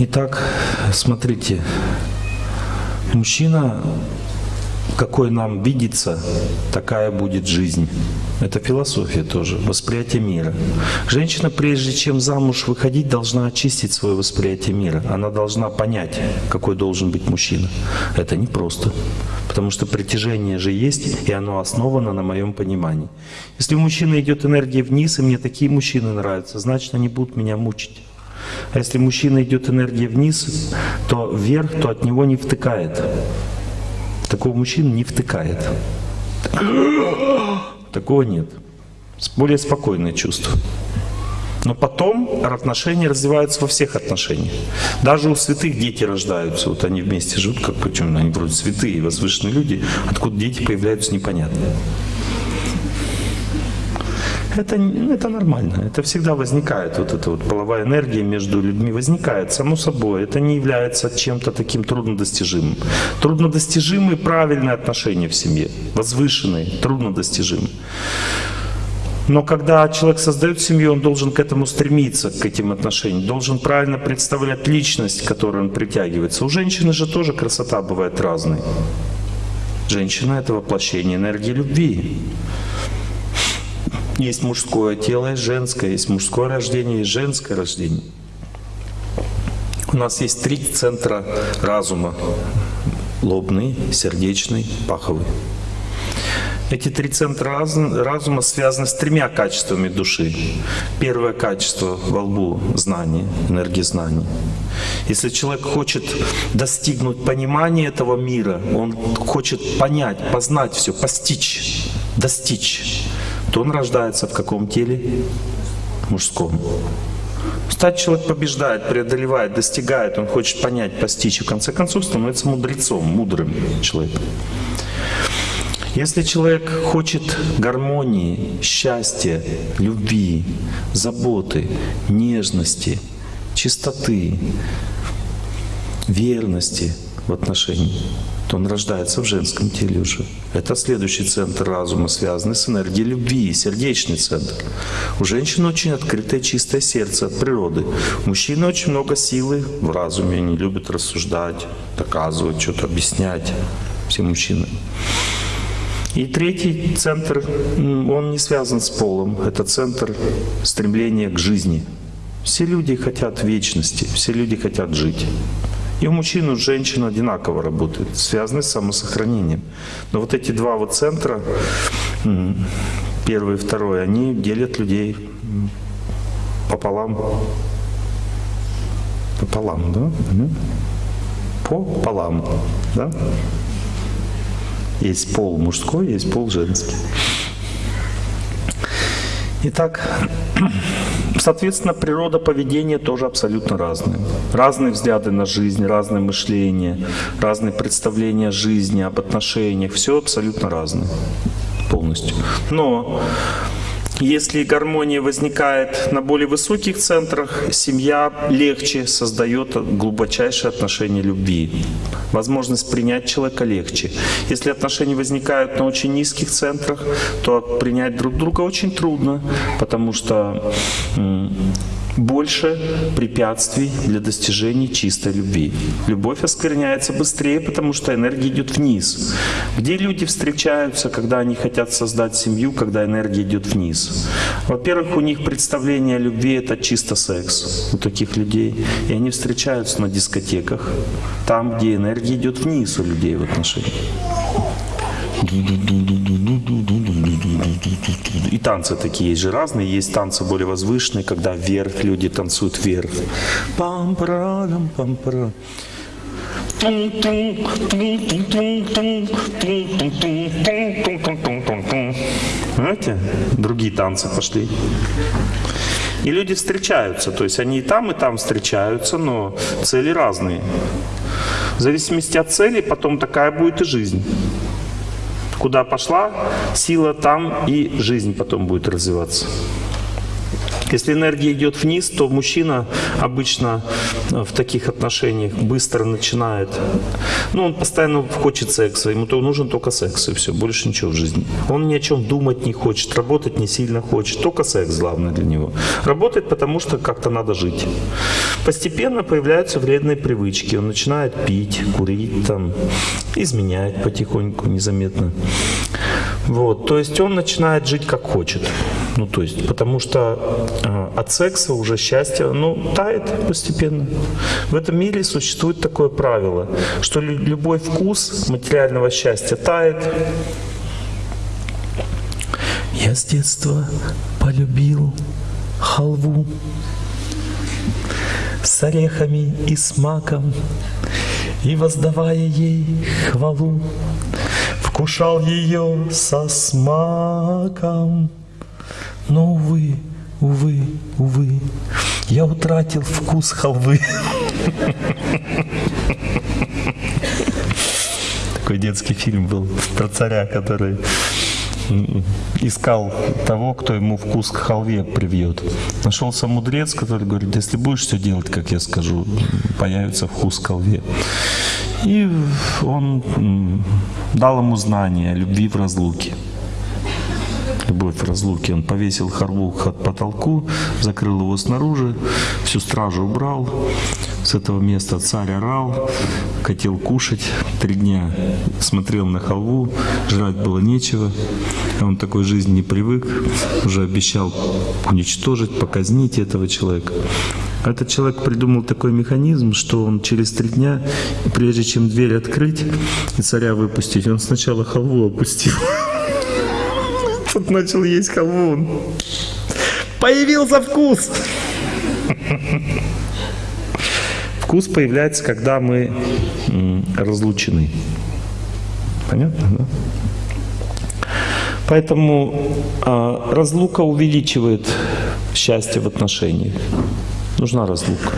Итак, смотрите, мужчина, какой нам видится, такая будет жизнь. Это философия тоже, восприятие мира. Женщина, прежде чем замуж выходить, должна очистить свое восприятие мира. Она должна понять, какой должен быть мужчина. Это непросто, потому что притяжение же есть, и оно основано на моем понимании. Если у мужчины идет энергия вниз, и мне такие мужчины нравятся, значит, они будут меня мучить. А если мужчина идет энергия вниз, то вверх, то от него не втыкает. Такого мужчины не втыкает. Такого нет. Более спокойное чувство. Но потом отношения развиваются во всех отношениях. Даже у святых дети рождаются. Вот они вместе живут, как почему они вроде святые, возвышенные люди. Откуда дети появляются, непонятно. Это, это нормально, это всегда возникает, вот эта вот половая энергия между людьми возникает, само собой, это не является чем-то таким труднодостижимым. Труднодостижимые правильные отношения в семье, возвышенные, труднодостижимые. Но когда человек создает семью, он должен к этому стремиться, к этим отношениям, должен правильно представлять личность, к которой он притягивается. У женщины же тоже красота бывает разной. Женщина — это воплощение энергии любви. Есть мужское тело, есть женское, есть мужское рождение, есть женское рождение. У нас есть три центра разума. Лобный, сердечный, паховый. Эти три центра разума связаны с тремя качествами души. Первое качество во лбу — знание, энергия знаний. Если человек хочет достигнуть понимания этого мира, он хочет понять, познать все, постичь, достичь, то он рождается в каком теле? Мужском. Стать человек побеждает, преодолевает, достигает, он хочет понять, постичь, и в конце концов становится мудрецом, мудрым человеком. Если человек хочет гармонии, счастья, любви, заботы, нежности, чистоты, верности в отношении, то он рождается в женском теле уже. Это следующий центр разума, связанный с энергией любви, сердечный центр. У женщины очень открытое чистое сердце от природы. У мужчины очень много силы в разуме, они любят рассуждать, доказывать, что-то объяснять. Все мужчины. И третий центр, он не связан с полом, это центр стремления к жизни. Все люди хотят вечности, все люди хотят жить. И у мужчин, и у женщин одинаково работают, связаны с самосохранением. Но вот эти два вот центра, первый и второй, они делят людей пополам. Пополам, да? Пополам, да? Есть пол мужской, есть пол женский. Итак, соответственно, природа поведения тоже абсолютно разная. Разные взгляды на жизнь, разное мышление, разные представления о жизни, об отношениях. Все абсолютно разное полностью. Но если гармония возникает на более высоких центрах, семья легче создает глубочайшие отношения любви. Возможность принять человека легче. Если отношения возникают на очень низких центрах, то принять друг друга очень трудно, потому что больше препятствий для достижения чистой любви. Любовь оскверняется быстрее, потому что энергия идет вниз. Где люди встречаются, когда они хотят создать семью, когда энергия идет вниз? Во-первых, у них представление о любви — это чисто секс у таких людей. И они встречаются на дискотеках, там, где энергия идет вниз у людей в отношениях. Танцы такие есть же разные. Есть танцы более возвышенные, когда вверх люди танцуют вверх. пам парадам пам -пара. Знаете, другие танцы пошли. И люди встречаются, то есть они и там, и там встречаются, но цели разные. В зависимости от цели потом такая будет и жизнь. Куда пошла сила, там и жизнь потом будет развиваться. Если энергия идет вниз, то мужчина обычно в таких отношениях быстро начинает, ну, он постоянно хочет секса, ему то нужен только секс, и все, больше ничего в жизни. Он ни о чем думать не хочет, работать не сильно хочет, только секс главное для него. Работает, потому что как-то надо жить. Постепенно появляются вредные привычки, он начинает пить, курить, там, изменять потихоньку, незаметно. Вот, то есть он начинает жить как хочет. Ну, то есть, потому что э, от секса уже счастье, ну, тает постепенно. В этом мире существует такое правило, что любой вкус материального счастья тает. Я с детства полюбил халву с орехами и с маком, и воздавая ей хвалу, вкушал ее со смаком. Но, увы, увы, увы, я утратил вкус халвы. Такой детский фильм был про царя, который искал того, кто ему вкус к халве привьет. Нашелся мудрец, который говорит, если будешь все делать, как я скажу, появится вкус к халве. И он дал ему знание о любви в разлуке. Любовь в разлуке. Он повесил халву к потолку, закрыл его снаружи, всю стражу убрал, с этого места царь орал, хотел кушать. Три дня смотрел на халву, жрать было нечего. Он такой жизни не привык, уже обещал уничтожить, показнить этого человека. Этот человек придумал такой механизм, что он через три дня, прежде чем дверь открыть и царя выпустить, он сначала халву опустил. Тут начал есть халву. Появился вкус! Вкус появляется, когда мы разлучены. Понятно, да? Поэтому э, разлука увеличивает счастье в отношениях. Нужна разлука.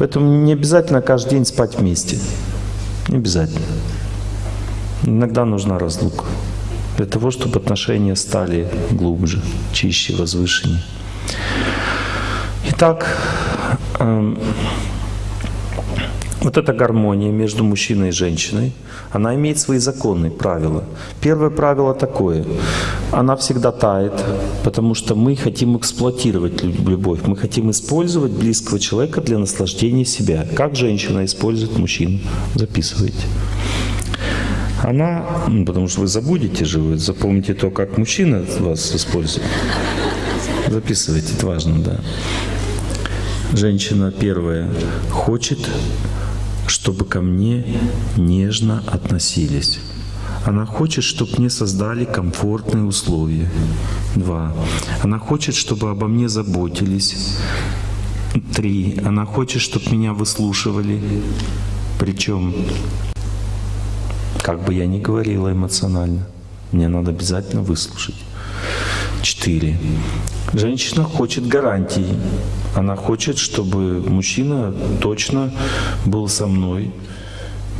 Поэтому не обязательно каждый день спать вместе. Не обязательно. Иногда нужна разлука. Для того, чтобы отношения стали глубже, чище, возвышеннее. Итак, Эм, вот эта гармония между мужчиной и женщиной, она имеет свои законы, правила. Первое правило такое. Она всегда тает, потому что мы хотим эксплуатировать любовь. Мы хотим использовать близкого человека для наслаждения себя. Как женщина использует мужчину? Записывайте. Она, ну, потому что вы забудете же, вы запомните то, как мужчина вас использует. Записывайте, это важно, да. Женщина первая хочет, чтобы ко мне нежно относились. Она хочет, чтобы мне создали комфортные условия. Два. Она хочет, чтобы обо мне заботились. Три. Она хочет, чтобы меня выслушивали. Причем, как бы я ни говорила эмоционально, мне надо обязательно выслушать. Четыре. Женщина хочет гарантий. Она хочет, чтобы мужчина точно был со мной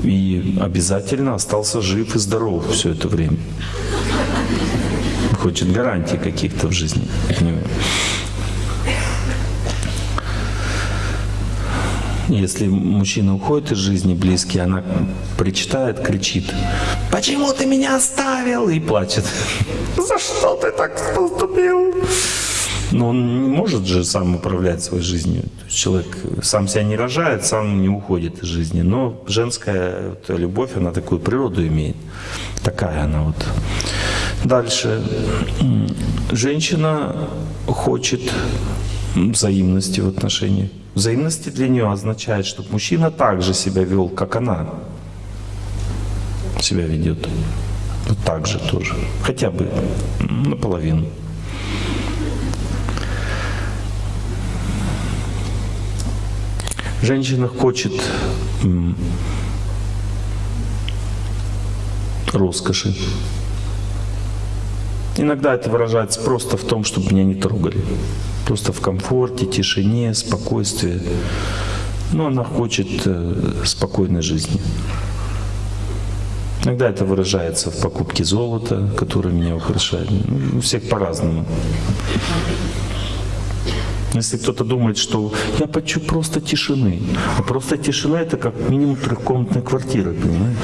и обязательно остался жив и здоров все это время. Хочет гарантий каких-то в жизни. Если мужчина уходит из жизни близкий, она причитает, кричит, «Почему ты меня оставил?» и плачет. «За что ты так поступил?» Но он не может же сам управлять своей жизнью. человек сам себя не рожает, сам не уходит из жизни. Но женская вот, любовь, она такую природу имеет. Такая она вот. Дальше. Женщина хочет взаимности в отношениях. Взаимности для нее означает, чтобы мужчина также себя вел, как она себя ведет. Вот так же тоже. Хотя бы наполовину. Женщина хочет роскоши. Иногда это выражается просто в том, чтобы меня не трогали. Просто в комфорте, тишине, спокойствии. Но она хочет э, спокойной жизни. Иногда это выражается в покупке золота, которое меня украшает. Ну, у всех по-разному. Если кто-то думает, что я хочу просто тишины, а просто тишина это как минимум трехкомнатная квартира, понимаете?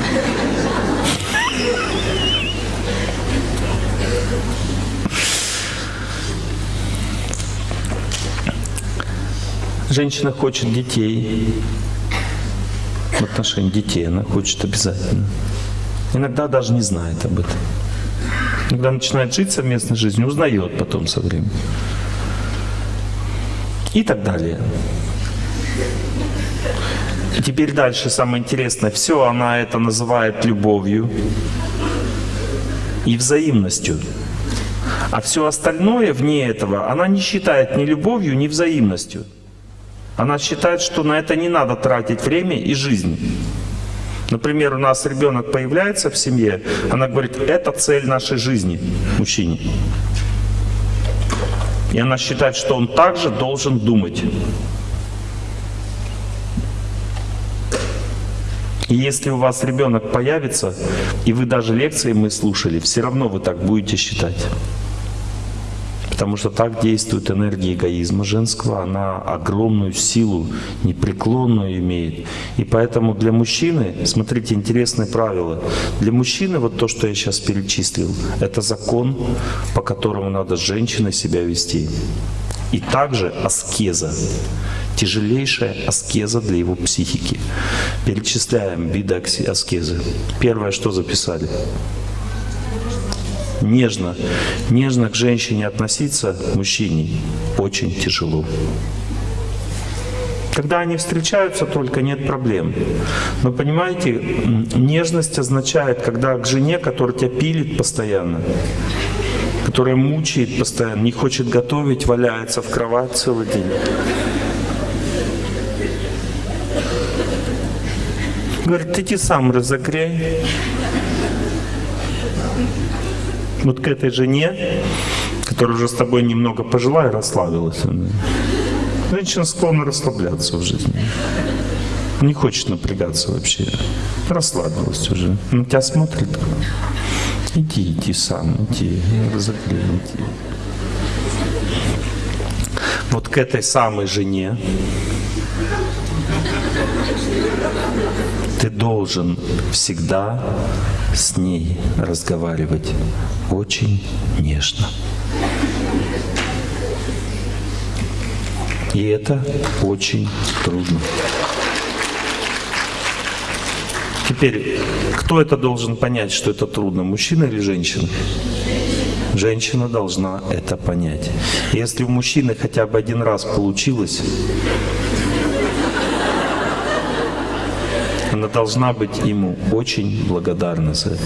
Женщина хочет детей, в отношении детей она хочет обязательно. Иногда даже не знает об этом. Когда начинает жить совместной жизнью, узнает потом со временем. И так далее. И теперь дальше самое интересное. Все она это называет любовью и взаимностью. А все остальное вне этого она не считает ни любовью, ни взаимностью. Она считает, что на это не надо тратить время и жизнь. Например, у нас ребенок появляется в семье, она говорит, это цель нашей жизни, мужчине. И она считает, что он также должен думать. И если у вас ребенок появится, и вы даже лекции мы слушали, все равно вы так будете считать. Потому что так действует энергия эгоизма женского, она огромную силу, непреклонную имеет. И поэтому для мужчины, смотрите, интересное правило, для мужчины вот то, что я сейчас перечислил, это закон, по которому надо с женщиной себя вести. И также аскеза, тяжелейшая аскеза для его психики. Перечисляем виды аскезы. Первое, что записали? Нежно, нежно к женщине относиться, мужчине, очень тяжело. Когда они встречаются только, нет проблем. Но понимаете, нежность означает, когда к жене, которая тебя пилит постоянно, которая мучает постоянно, не хочет готовить, валяется в кровать целый день. Говорит, иди сам разогрей вот к этой жене, которая уже с тобой немного пожила и расслабилась. Женщина склонна расслабляться в жизни. Не хочет напрягаться вообще. Расслабилась уже. На тебя смотрит. Иди, иди сам, иди, разогрей, иди. Вот к этой самой жене ты должен всегда с ней разговаривать очень нежно. И это очень трудно. Теперь, кто это должен понять, что это трудно, мужчина или женщина? Женщина должна это понять. Если у мужчины хотя бы один раз получилось, она должна быть ему очень благодарна за это.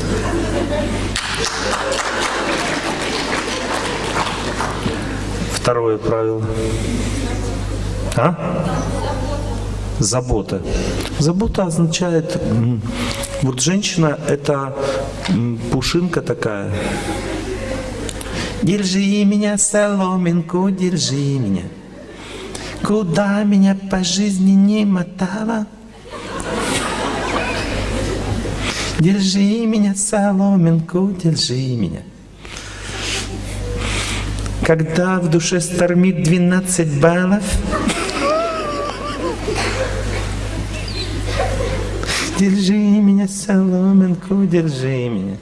Второе правило. А? Забота. Забота означает, вот женщина это пушинка такая. Держи меня, соломинку, держи меня. Куда меня по жизни не мотала, Держи меня, соломинку, держи меня. Когда в душе стормит 12 баллов, Держи меня, соломинку, держи меня.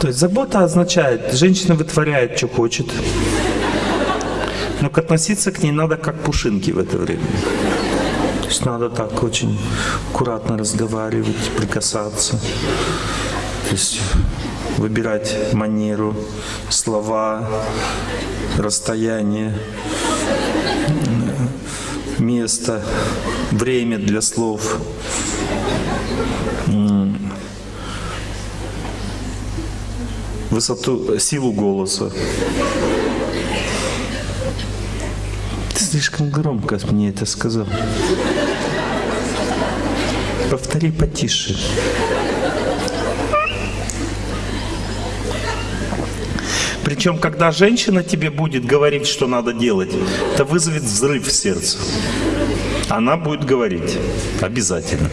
То есть забота означает, женщина вытворяет, что хочет, но относиться к ней надо как пушинки в это время. То есть надо так очень аккуратно разговаривать, прикасаться. То есть выбирать манеру, слова, расстояние, место, время для слов. Высоту, силу голоса. Ты слишком громко мне это сказал. Повтори потише. Причем, когда женщина тебе будет говорить, что надо делать, это вызовет взрыв в сердце. Она будет говорить. Обязательно.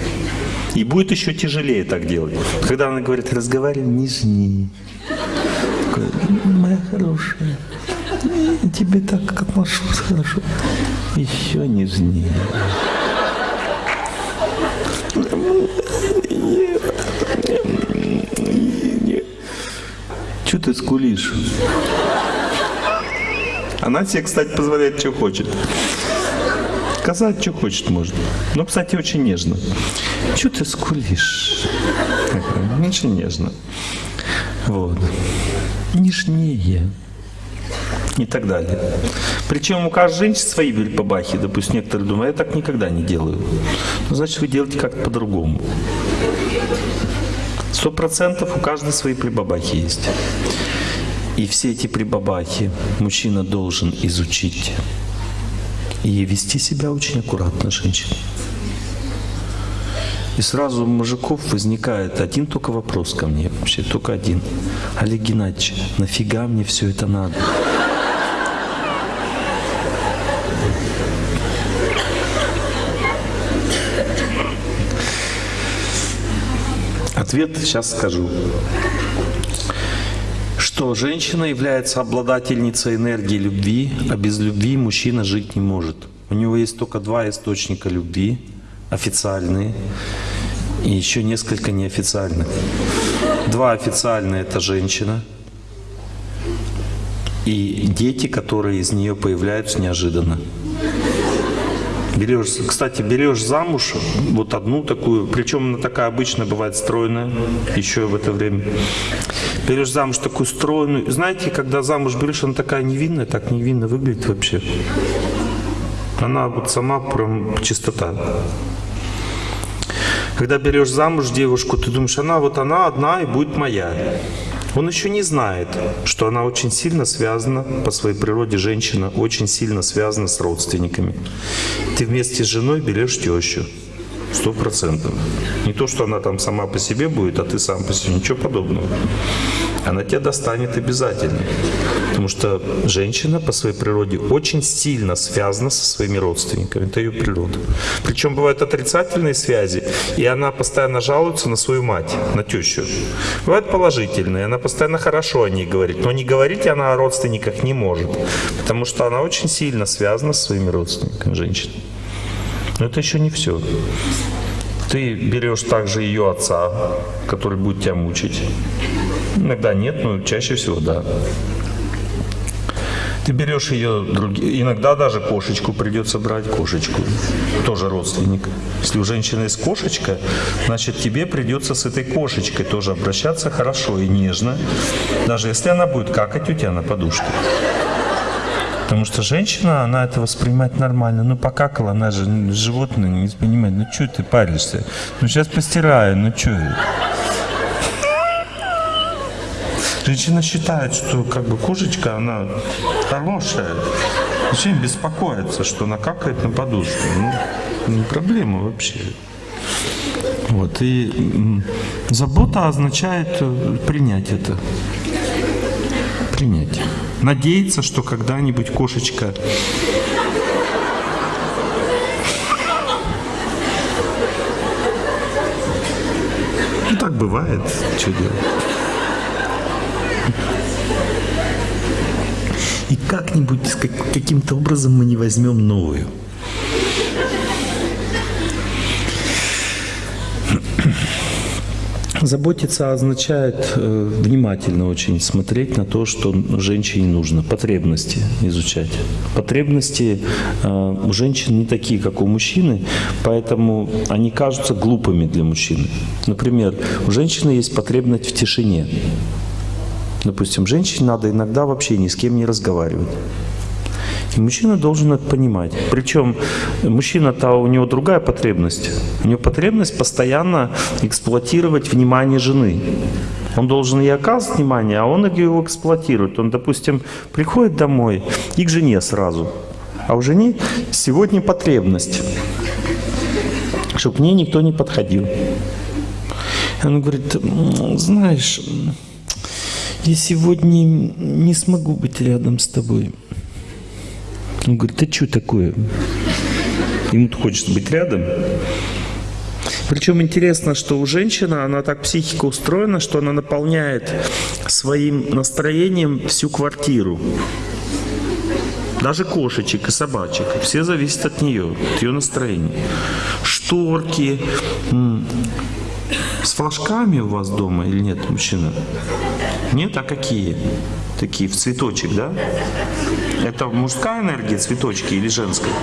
И будет еще тяжелее так делать. Когда она говорит, разговаривай нежнее. Моя хорошая, тебе так отношусь хорошо. Еще нежнее. Че ты скулишь? Она тебе, кстати, позволяет, что хочет. Сказать, что хочет, может. Но, кстати, очень нежно. Че ты скулишь? Очень нежно. Вот. Нежнее. И так далее. Причем у каждой женщины свои бабахи. Допустим, некоторые думают, я так никогда не делаю. Ну, значит, вы делаете как-то по-другому. Сто процентов у каждой свои прибабахи есть. И все эти прибабахи мужчина должен изучить и вести себя очень аккуратно, женщина. И сразу у мужиков возникает один только вопрос ко мне, вообще только один. Олег Геннадьевич, нафига мне все это надо? Ответ сейчас скажу. Что женщина является обладательницей энергии любви, а без любви мужчина жить не может. У него есть только два источника любви, официальные, и еще несколько неофициальных. Два официальные – это женщина, и дети, которые из нее появляются неожиданно. Берешь, кстати, берешь замуж вот одну такую, причем она такая обычная бывает стройная, еще в это время. Берешь замуж такую стройную. Знаете, когда замуж берешь, она такая невинная, так невинно выглядит вообще. Она вот сама прям чистота. Когда берешь замуж девушку, ты думаешь, она вот она одна и будет моя. Он еще не знает, что она очень сильно связана, по своей природе женщина, очень сильно связана с родственниками. Ты вместе с женой берешь тещу. Сто процентов. Не то, что она там сама по себе будет, а ты сам по себе. Ничего подобного. Она тебя достанет обязательно. Потому что женщина по своей природе очень сильно связана со своими родственниками. Это ее природа. Причем бывают отрицательные связи, и она постоянно жалуется на свою мать, на тещу. Бывают положительные, она постоянно хорошо о ней говорит. Но не говорить она о родственниках не может, потому что она очень сильно связана со своими родственниками, женщина. Но это еще не все. Ты берешь также ее отца, который будет тебя мучить. Иногда нет, но чаще всего да. Ты берешь ее, други... иногда даже кошечку придется брать, кошечку, тоже родственник. Если у женщины есть кошечка, значит тебе придется с этой кошечкой тоже обращаться хорошо и нежно, даже если она будет какать у тебя на подушке. Потому что женщина, она это воспринимает нормально. Ну, покакала, она же животное, не понимает. Ну, что ты паришься? Ну, сейчас постираю, ну, что? Женщина считает, что как бы кошечка, она хорошая. Зачем беспокоиться, что она какает на подушку? Ну, не проблема вообще. Вот, и забота означает э, принять это. Принять надеяться, что когда-нибудь кошечка Ну так бывает, что делать. Как-нибудь, каким-то образом мы не возьмем новую. Заботиться означает э, внимательно очень смотреть на то, что женщине нужно, потребности изучать. Потребности э, у женщин не такие, как у мужчины, поэтому они кажутся глупыми для мужчины. Например, у женщины есть потребность в тишине. Допустим, женщине надо иногда вообще ни с кем не разговаривать. И мужчина должен это понимать. Причем мужчина-то у него другая потребность. У него потребность постоянно эксплуатировать внимание жены. Он должен ей оказывать внимание, а он его эксплуатирует. Он, допустим, приходит домой и к жене сразу. А у жены сегодня потребность, чтобы к ней никто не подходил. Он говорит, знаешь, я сегодня не смогу быть рядом с тобой. Он говорит, ты что такое? Ему хочется быть рядом. Причем интересно, что у женщины, она так психика устроена, что она наполняет своим настроением всю квартиру. даже кошечек и собачек, все зависят от нее, от ее настроения. Шторки. С флажками у вас дома или нет, мужчина? Нет, а какие? Такие, в цветочек, да? Это мужская энергия, цветочки или женская?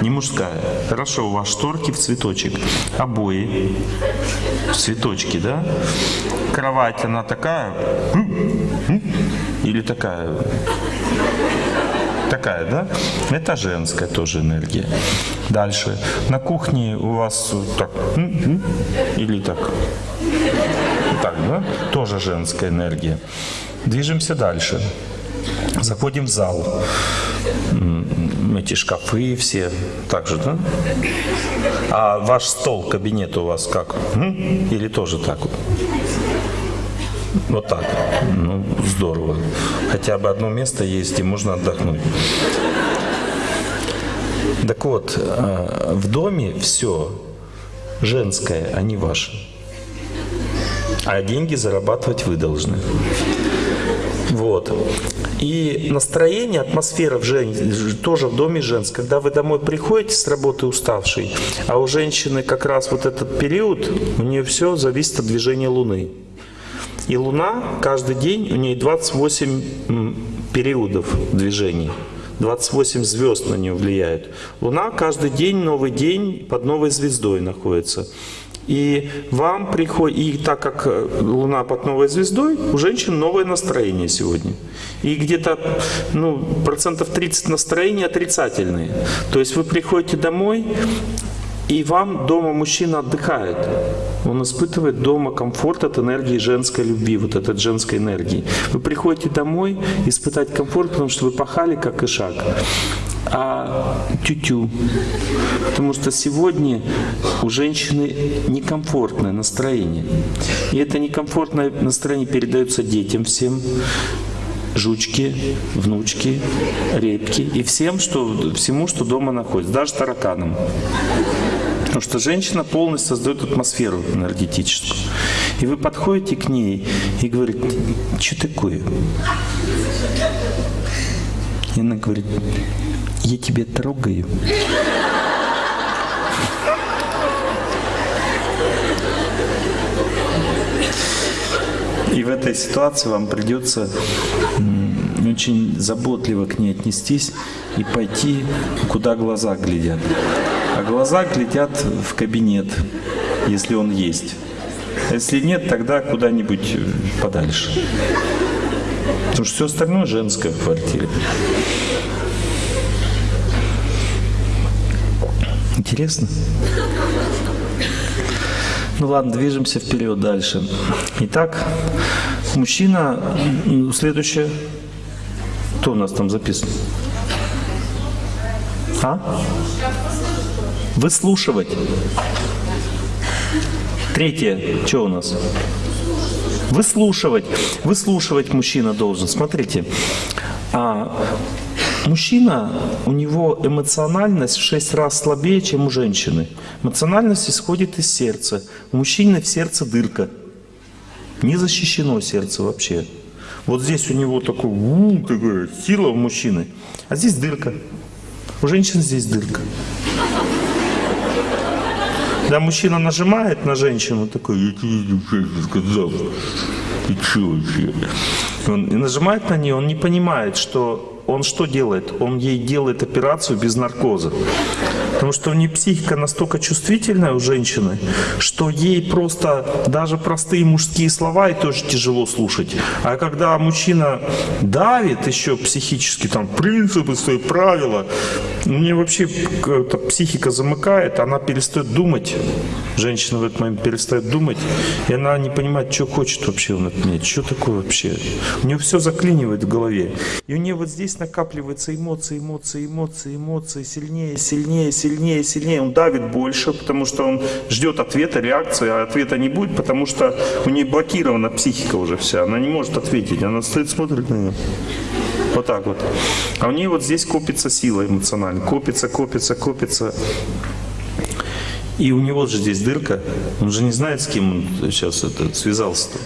Не мужская. Хорошо, у вас шторки в цветочек. Обои. В цветочки, да? Кровать, она такая? Или такая? Такая, да? Это женская тоже энергия. Дальше. На кухне у вас так. Или так. Так, да? Тоже женская энергия. Движемся дальше. Заходим в зал. Эти шкафы все. Так же, да? А ваш стол, кабинет у вас как? Или тоже так вот? Вот так. Ну, здорово. Хотя бы одно место есть, и можно отдохнуть. Так вот, э, в доме все женское, а не ваше. А деньги зарабатывать вы должны. Вот. И настроение, атмосфера в жен... тоже в доме женская. Когда вы домой приходите с работы уставший, а у женщины как раз вот этот период, у нее все зависит от движения Луны. И Луна каждый день, у нее 28 м, периодов движений. 28 звезд на нее влияют. Луна каждый день, новый день под новой звездой находится. И вам приходит, и так как э, Луна под новой звездой, у женщин новое настроение сегодня. И где-то ну, процентов 30 настроения отрицательные. То есть вы приходите домой, и вам дома мужчина отдыхает. Он испытывает дома комфорт от энергии женской любви, вот от женской энергии. Вы приходите домой испытать комфорт, потому что вы пахали как ишак. А тю-тю. Потому что сегодня у женщины некомфортное настроение. И это некомфортное настроение передается детям всем, жучки, внучки, репки и всем, что, всему, что дома находится, даже тараканам. Потому что женщина полностью создает атмосферу энергетическую. И вы подходите к ней и говорите, что такое? И она говорит, я тебя трогаю. И в этой ситуации вам придется очень заботливо к ней отнестись и пойти, куда глаза глядят. А глаза глядят в кабинет, если он есть. А если нет, тогда куда-нибудь э, подальше. Потому что все остальное женское в квартире. Интересно? Ну ладно, движемся вперед дальше. Итак, мужчина, м, следующее. Кто у нас там записан? А? Выслушивать. Третье, что у нас? Выслушивать. Выслушивать мужчина должен. Смотрите, а, мужчина, у него эмоциональность в 6 раз слабее, чем у женщины. Эмоциональность исходит из сердца. У мужчины в сердце дырка. Не защищено сердце вообще. Вот здесь у него такой, у, такая сила у мужчины, а здесь дырка. У женщины здесь дырка. Когда мужчина нажимает на женщину, такой, я тебе сейчас сказал, ты что вообще? Он нажимает на нее, он не понимает, что он что делает? Он ей делает операцию без наркоза. Потому что у нее психика настолько чувствительная у женщины, что ей просто даже простые мужские слова и тоже тяжело слушать. А когда мужчина давит еще психически, там, принципы свои, правила, у нее вообще психика замыкает, она перестает думать. Женщина в этот момент перестает думать, и она не понимает, что хочет вообще он от меня, что такое вообще. У нее все заклинивает в голове. И у нее вот здесь накапливаются эмоции, эмоции, эмоции, эмоции, сильнее, сильнее, сильнее, сильнее. Он давит больше, потому что он ждет ответа, реакции, а ответа не будет, потому что у нее блокирована психика уже вся. Она не может ответить. Она стоит, смотрит на нее. Вот так вот. А у нее вот здесь копится сила эмоциональная. Копится, копится, копится. И у него же здесь дырка. Он же не знает, с кем он сейчас это, связался. -то.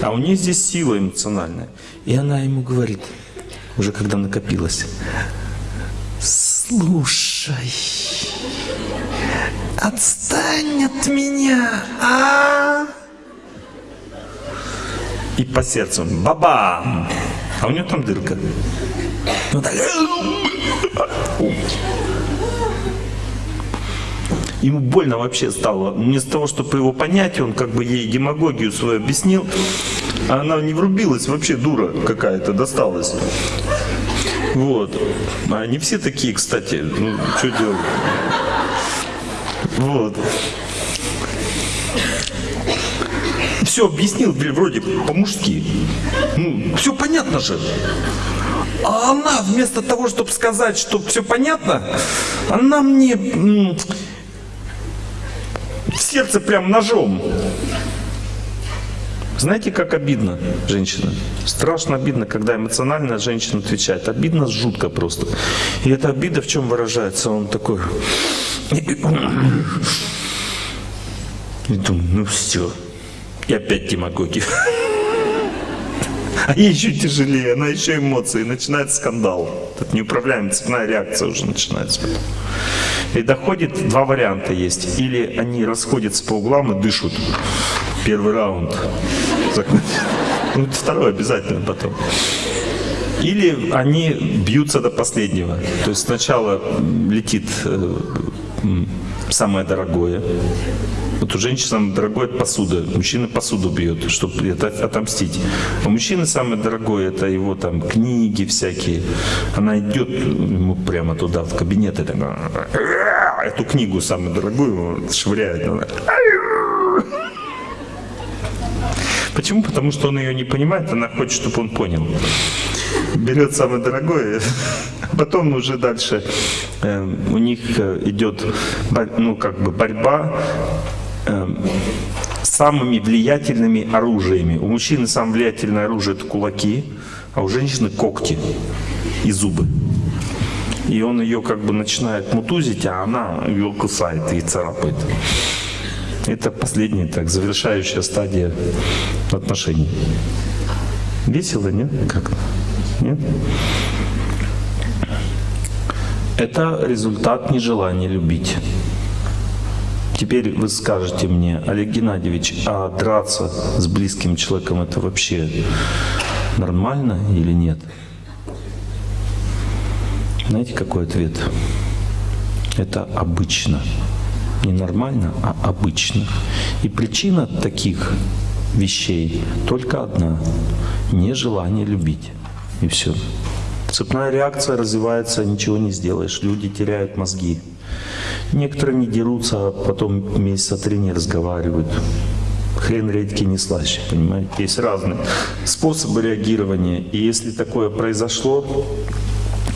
А у нее здесь сила эмоциональная. И она ему говорит, уже когда накопилось. Слушай, отстань от меня, а? И по сердцу баба, а у него там дырка. Вот так. Ему больно вообще стало. Вместо того, чтобы его понять, он как бы ей демагогию свою объяснил, а она не врубилась, вообще дура какая-то досталась. Вот. А не все такие, кстати. Ну, что делать? Вот. Все объяснил вроде по-мужски. Ну, все понятно же. А она вместо того, чтобы сказать, что все понятно, она мне в сердце прям ножом. Знаете, как обидно женщина? Страшно обидно, когда эмоционально женщина отвечает. Обидно жутко просто. И эта обида в чем выражается? Он такой... И думаю, ну все. И опять демагогия. А ей еще тяжелее, она еще эмоции, начинает скандал. Тут неуправляемая цепная реакция уже начинается. И доходит, два варианта есть. Или они расходятся по углам и дышат. Первый раунд. Ну, второй обязательно потом. Или они бьются до последнего. То есть сначала летит э, самое дорогое, вот у женщин самое дорогое посуда. Мужчина посуду бьет, чтобы это отомстить. А у мужчины самое дорогое это его там книги всякие. Она идет ему прямо туда, в кабинет, и так, эту книгу самую дорогую швыряет. Почему? Потому что он ее не понимает, она хочет, чтобы он понял. Берет самое дорогое, потом уже дальше э, у них э, идет ну, как бы борьба Эм, самыми влиятельными оружиями. У мужчины самое влиятельное оружие это кулаки, а у женщины когти и зубы. И он ее как бы начинает мутузить, а она ее кусает и царапает. Это последняя, так, завершающая стадия отношений. Весело, нет? Как? Нет? Это результат нежелания любить. Теперь вы скажете мне, Олег Геннадьевич, а драться с близким человеком это вообще нормально или нет? Знаете, какой ответ? Это обычно. Не нормально, а обычно. И причина таких вещей только одна – нежелание любить. И все. Цепная реакция развивается, ничего не сделаешь. Люди теряют мозги. Некоторые не дерутся, а потом месяца три не разговаривают. Хрен редьки не слаще, понимаете? Есть разные способы реагирования. И если такое произошло,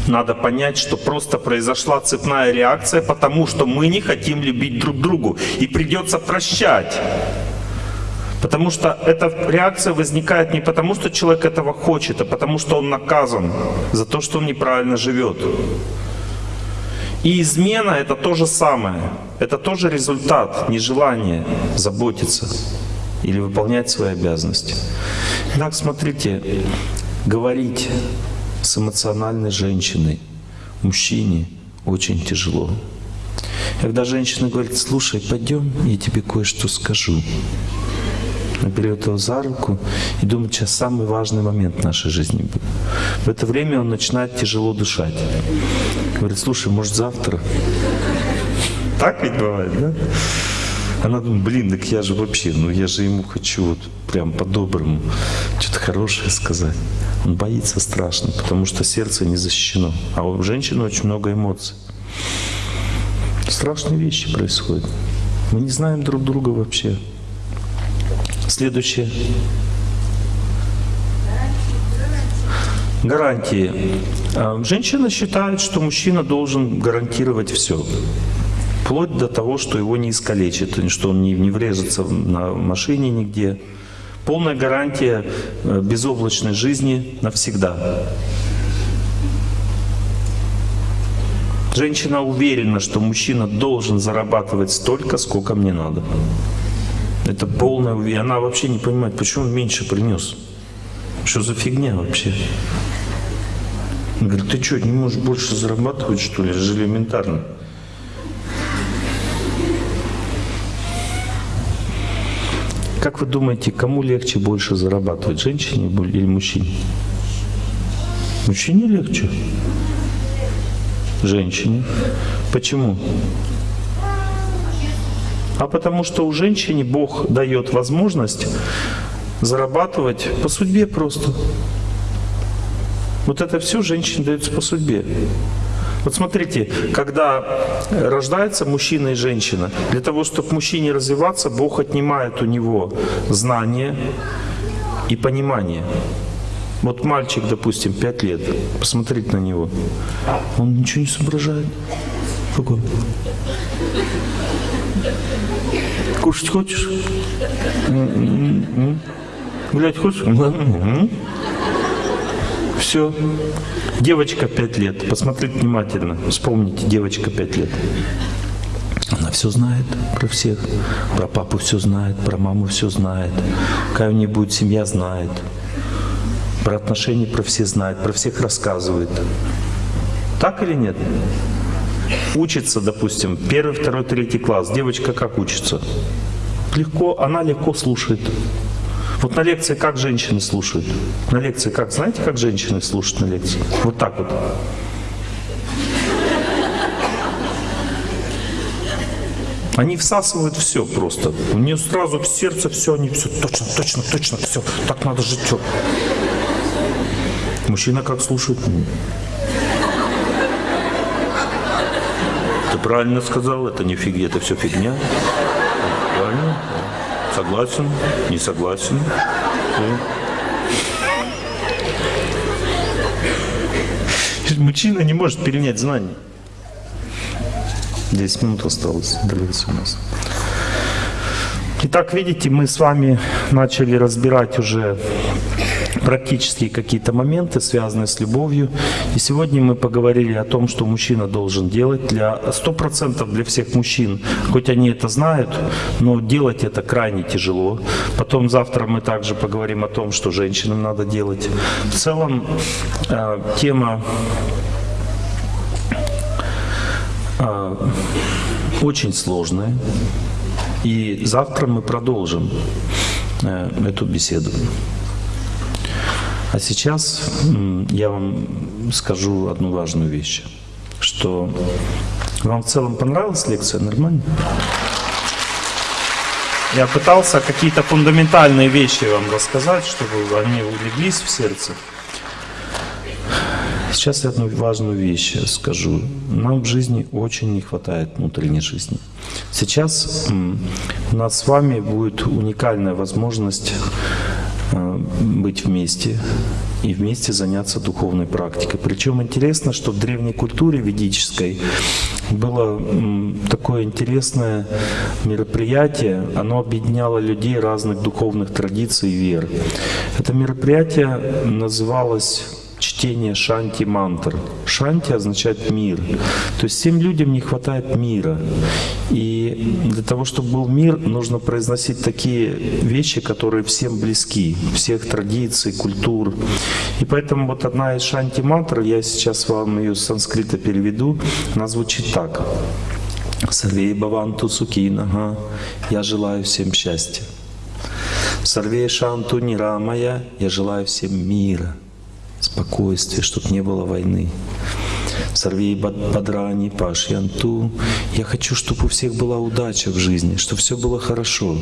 надо понять, что просто произошла цепная реакция, потому что мы не хотим любить друг другу. И придется прощать. Потому что эта реакция возникает не потому, что человек этого хочет, а потому что он наказан за то, что он неправильно живет. И измена — это то же самое. Это тоже результат нежелания заботиться или выполнять свои обязанности. Итак, смотрите, говорить с эмоциональной женщиной, мужчине очень тяжело. Когда женщина говорит, слушай, пойдем, я тебе кое-что скажу. Она берет его за руку и думает, сейчас самый важный момент в нашей жизни. В это время он начинает тяжело дышать. Говорит, слушай, может завтра? Так ведь бывает, да? Она думает, блин, так я же вообще, ну я же ему хочу вот прям по-доброму что-то хорошее сказать. Он боится страшно, потому что сердце не защищено. А у женщины очень много эмоций. Страшные вещи происходят. Мы не знаем друг друга вообще. Следующее. Гарантии. А, женщина считает, что мужчина должен гарантировать все. Вплоть до того, что его не искалечит, что он не, не врежется на машине нигде. Полная гарантия э, безоблачной жизни навсегда. Женщина уверена, что мужчина должен зарабатывать столько, сколько мне надо. Это полная и она вообще не понимает, почему он меньше принес. Что за фигня вообще? Говорит, ты что, не можешь больше зарабатывать, что ли? Это же элементарно. Как вы думаете, кому легче больше зарабатывать, женщине или мужчине? Мужчине легче. Женщине. Почему? А потому что у женщины Бог дает возможность зарабатывать по судьбе просто. Вот это все женщине дается по судьбе. Вот смотрите, когда рождается мужчина и женщина, для того, чтобы мужчине развиваться, Бог отнимает у него знания и понимание. Вот мальчик, допустим, 5 лет, посмотреть на него, он ничего не соображает. Какой? Кушать хочешь? Гулять хочешь? Все. Девочка 5 лет. Посмотрите внимательно. Вспомните, девочка 5 лет. Она все знает про всех. Про папу все знает, про маму все знает. Какая у нее будет семья, знает. Про отношения про все знает, про всех рассказывает. Так или нет? Учится, допустим, первый, второй, третий класс. Девочка как учится? Легко, она легко слушает. Вот на лекции как женщины слушают? На лекции как? Знаете, как женщины слушают на лекции? Вот так вот. Они всасывают все просто. У нее сразу в сердце все, они все точно, точно, точно, все. Так надо жить. Все. Мужчина как слушает? Ты правильно сказал, это не фигня, это все фигня. Правильно? Согласен, не согласен. Мужчина не может перенять знания. 10 минут осталось, длится у нас. Итак, видите, мы с вами начали разбирать уже практические какие-то моменты, связанные с любовью. И сегодня мы поговорили о том, что мужчина должен делать для 100% для всех мужчин, хоть они это знают, но делать это крайне тяжело. Потом завтра мы также поговорим о том, что женщинам надо делать. В целом э, тема э, очень сложная. И завтра мы продолжим э, эту беседу. А сейчас я вам скажу одну важную вещь, что вам в целом понравилась лекция, нормально? Я пытался какие-то фундаментальные вещи вам рассказать, чтобы они улеглись в сердце. Сейчас я одну важную вещь скажу. Нам в жизни очень не хватает внутренней жизни. Сейчас у нас с вами будет уникальная возможность быть вместе и вместе заняться духовной практикой. Причем интересно, что в древней культуре ведической было такое интересное мероприятие, оно объединяло людей разных духовных традиций и вер. Это мероприятие называлось чтение шанти мантр. Шанти означает мир. То есть всем людям не хватает мира. И для того, чтобы был мир, нужно произносить такие вещи, которые всем близки, всех традиций, культур. И поэтому вот одна из шанти мантр, я сейчас вам ее с санскрита переведу, она звучит так. Сарвей Баванту Сукинага, я желаю всем счастья. Сарвей Шанту Нирамая, я желаю всем мира спокойствие, чтобы не было войны. Сорви Бадрани, Паш Янту. Я хочу, чтобы у всех была удача в жизни, чтобы все было хорошо.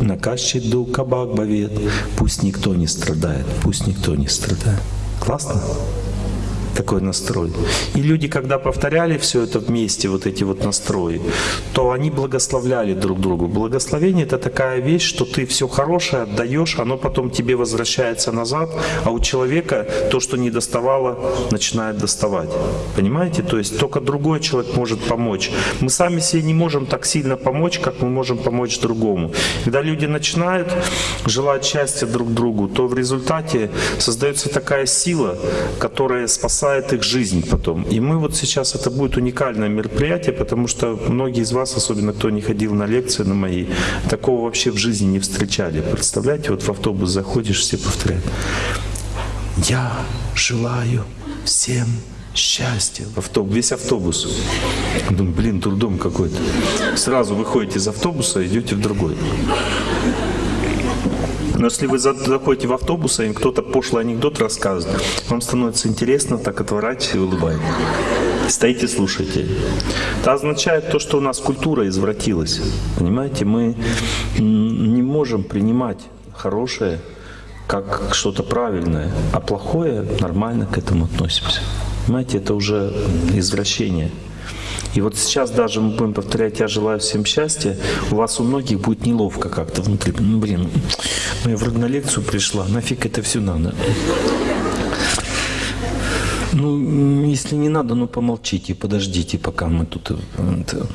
Накащит ду кабак бавет. Пусть никто не страдает, пусть никто не страдает. Классно? Такой настрой. И люди, когда повторяли все это вместе, вот эти вот настрои, то они благословляли друг другу. Благословение — это такая вещь, что ты все хорошее отдаешь, оно потом тебе возвращается назад, а у человека то, что не доставало, начинает доставать. Понимаете? То есть только другой человек может помочь. Мы сами себе не можем так сильно помочь, как мы можем помочь другому. Когда люди начинают желать счастья друг другу, то в результате создается такая сила, которая спасает спасает их жизнь потом. И мы вот сейчас, это будет уникальное мероприятие, потому что многие из вас, особенно кто не ходил на лекции на мои, такого вообще в жизни не встречали. Представляете, вот в автобус заходишь, все повторяют. Я желаю всем счастья. Автобус, весь автобус. Думаю, блин, трудом какой-то. Сразу выходите из автобуса, идете в другой. Но если вы заходите в автобус, и кто-то пошлый анекдот рассказывает, вам становится интересно, так отворачиваетесь и улыбаетесь. Стоите, слушайте. Это означает то, что у нас культура извратилась. Понимаете, мы не можем принимать хорошее как что-то правильное, а плохое нормально к этому относимся. Понимаете, это уже извращение. И вот сейчас даже мы будем повторять «Я желаю всем счастья», у вас у многих будет неловко как-то внутри. Ну, блин, ну я вроде на лекцию пришла, нафиг это все надо? Ну, если не надо, ну помолчите, подождите, пока мы тут это,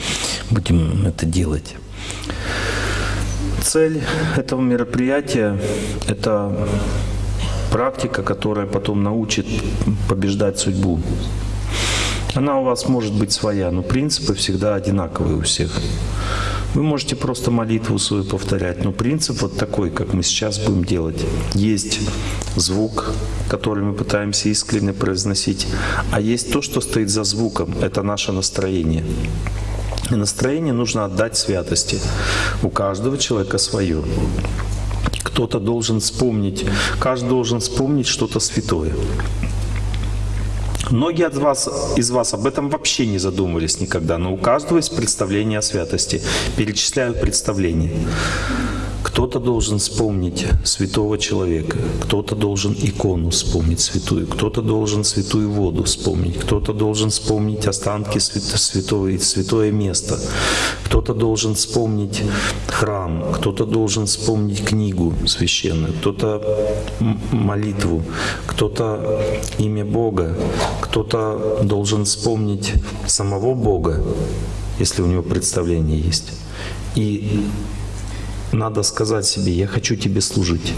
будем это делать. Цель этого мероприятия – это практика, которая потом научит побеждать судьбу. Она у вас может быть своя, но принципы всегда одинаковые у всех. Вы можете просто молитву свою повторять, но принцип вот такой, как мы сейчас будем делать. Есть звук, который мы пытаемся искренне произносить, а есть то, что стоит за звуком, это наше настроение. И настроение нужно отдать святости. У каждого человека свое. Кто-то должен вспомнить, каждый должен вспомнить что-то святое. Многие от вас, из вас об этом вообще не задумывались никогда, но у каждого есть представление о святости. Перечисляю представление. Кто-то должен вспомнить святого человека, кто-то должен икону вспомнить святую, кто-то должен святую воду вспомнить, кто-то должен вспомнить останки святого, святое место, кто-то должен вспомнить храм, кто-то должен вспомнить книгу священную, кто-то молитву, кто-то имя Бога, кто-то должен вспомнить самого Бога, если у него представление есть. И надо сказать себе, я хочу тебе служить.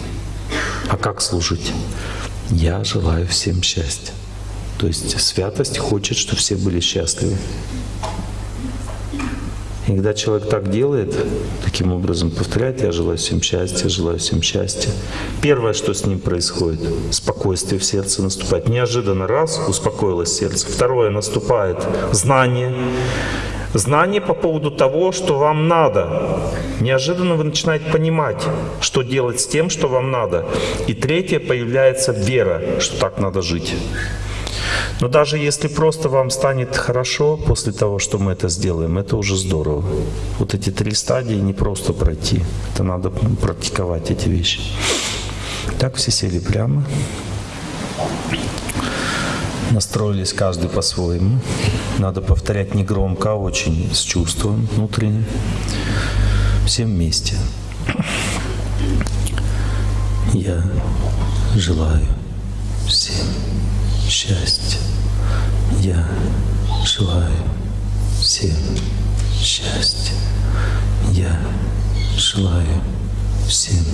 А как служить? Я желаю всем счастья. То есть святость хочет, чтобы все были счастливы. И когда человек так делает, таким образом повторяет, я желаю всем счастья, желаю всем счастья. Первое, что с ним происходит, спокойствие в сердце наступает. Неожиданно раз, успокоилось сердце. Второе, наступает знание. Знание по поводу того, что вам надо. Неожиданно вы начинаете понимать, что делать с тем, что вам надо. И третье, появляется вера, что так надо жить. Но даже если просто вам станет хорошо после того, что мы это сделаем, это уже здорово. Вот эти три стадии не просто пройти. Это надо практиковать эти вещи. Так все сели прямо настроились каждый по-своему. Надо повторять не громко, а очень с чувством внутренним. Всем вместе. Я желаю всем счастья. Я желаю всем счастья. Я желаю всем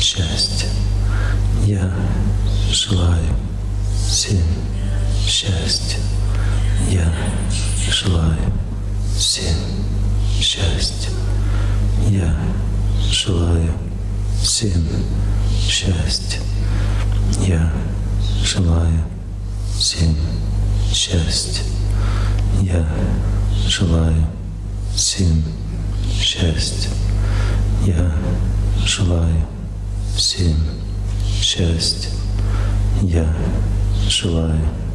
счастья. Я желаю всем счастья. Я желаю всем счастья. Я желаю всем счастья. Я желаю всем счастья. Я желаю всем счастья. Я желаю всем счастья. Я желаю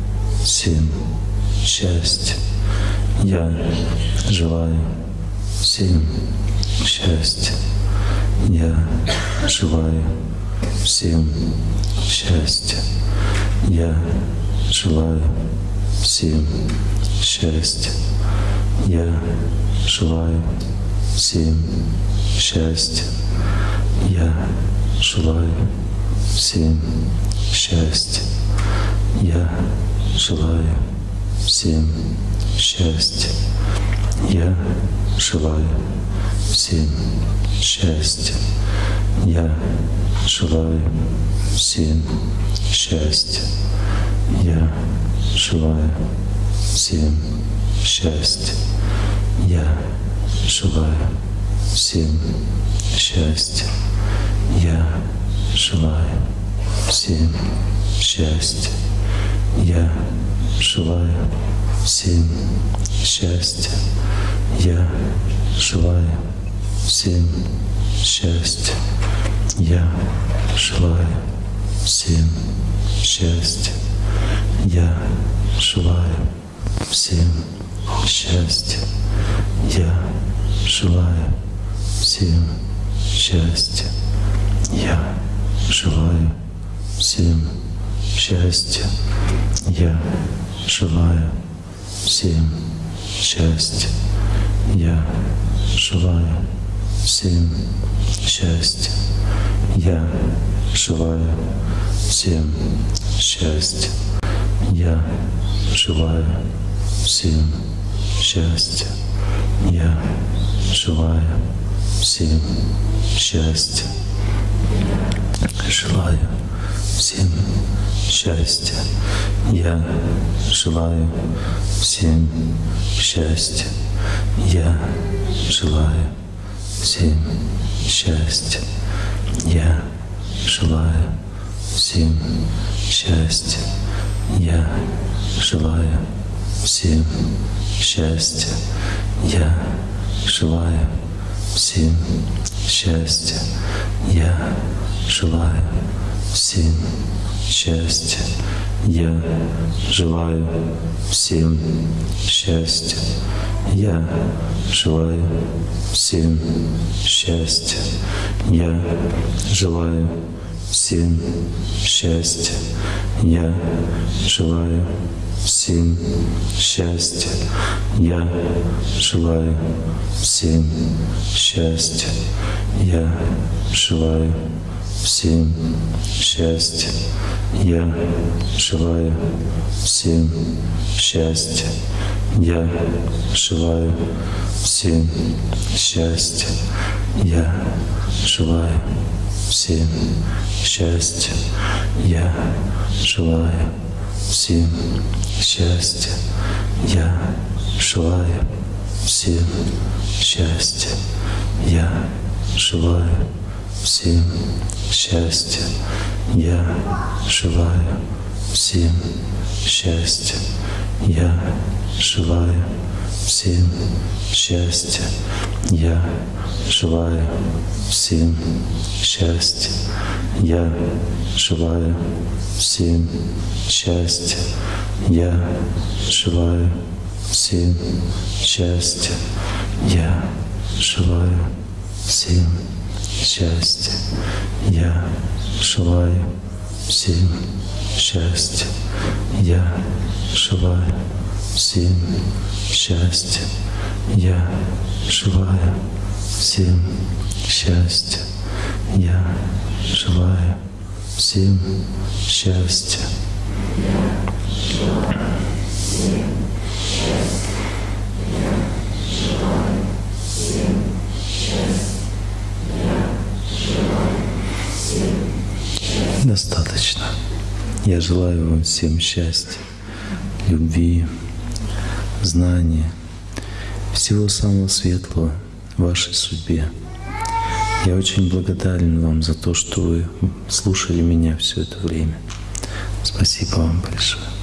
всем счастья. Я желаю всем счастья. Я желаю всем счастья. Я желаю всем счастья. Я желаю всем счастья. Я желаю всем счастья. Я желаю всем счастья. Я желаю всем счастья. Я желаю всем счастья. Я желаю всем счастья. Я желаю всем счастья. Я желаю всем счастья. Я желаю всем счастья. Я желаю всем счастья. Я желаю всем счастья. Я желаю всем счастья. Я желаю всем счастья. Я желаю всем счастья. Я желаю всем счастья. Я желаю всем счастья. Я желаю всем счастья. Я желаю всем счастья. Я желаю всем счастья. Желаю всем счастья. Я желаю всем счастья. Я желаю всем счастья. Я желаю всем счастья. Я желаю всем счастья. Я желаю всем счастья. Я желаю всем счастья. Я желаю всем счастья. Я желаю всем счастья. Я желаю всем счастья. Я желаю всем счастья. Я желаю всем счастья. Я желаю всем счастья. Я желаю всем счастья. Я желаю всем счастья. Я желаю всем счастья. Я желаю всем счастья. Я желаю всем счастья. Я желаю всем счастья. Я желаю всем счастья. Я желаю всем счастья. Я желаю всем счастья. Я желаю всем счастья. Я желаю всем счастья. Я желаю всем счастья. Я желаю всем счастья. Я желаю всем счастья. Я желаю всем счастья. Я желаю всем счастья. Достаточно. Я желаю вам всем счастья, любви, знания, всего самого светлого в вашей судьбе. Я очень благодарен вам за то, что вы слушали меня все это время. Спасибо вам большое.